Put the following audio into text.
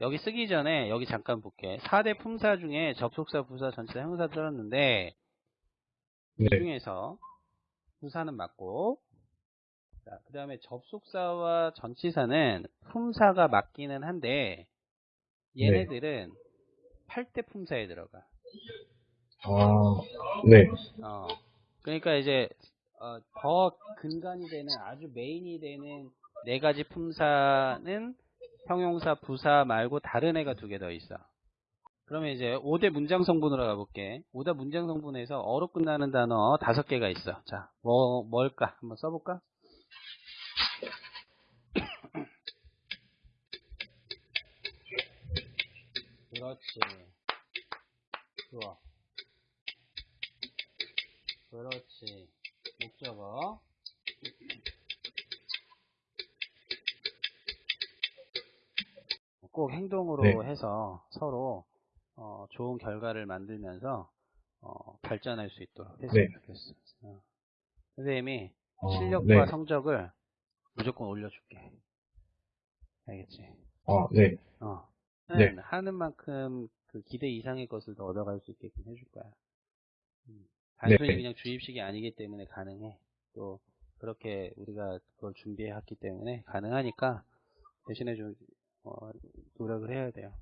여기 쓰기 전에 여기 잠깐 볼게. 4대 품사 중에 접속사, 부사, 전치사, 형사 들었는데 이 네. 중에서 부사는 맞고 자, 그 다음에 접속사와 전치사는 품사가 맞기는 한데 얘네들은 8대 품사에 들어가. 아, 네. 어, 그러니까 이제 어, 더 근간이 되는 아주 메인이 되는 네 가지 품사는 형용사, 부사 말고 다른 애가 두 개 더 있어. 그러면 이제 5대 문장 성분으로 가볼게. 5대 문장 성분에서 어로 끝나는 단어 다섯 개가 있어. 자, 뭐 뭘까? 한번 써볼까? 그렇지. 좋아. 그렇지. 목적어. 꼭 행동으로 네. 해서 서로 어, 좋은 결과를 만들면서 어, 발전할 수 있도록 했으면 네. 좋겠어. 어. 선생님이 어, 실력과 네. 성적을 무조건 올려줄게. 알겠지? 아, 네. 어. 네. 하는 만큼 그 기대 이상의 것을 더 얻어갈 수 있게끔 해줄 거야. 음. 단순히 네. 그냥 주입식이 아니기 때문에 가능해. 또 그렇게 우리가 그걸 준비해왔기 때문에 가능하니까 대신에 좀 어, 노력을 해야 돼요.